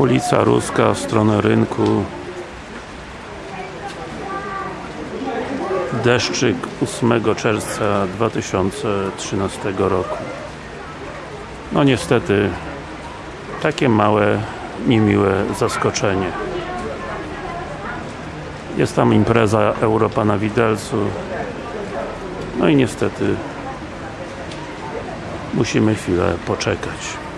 Ulica Ruska w stronę rynku. Deszczyk 8 czerwca 2013 roku. No niestety takie małe, niemiłe zaskoczenie. Jest tam impreza Europa na Widelcu. No i niestety musimy chwilę poczekać.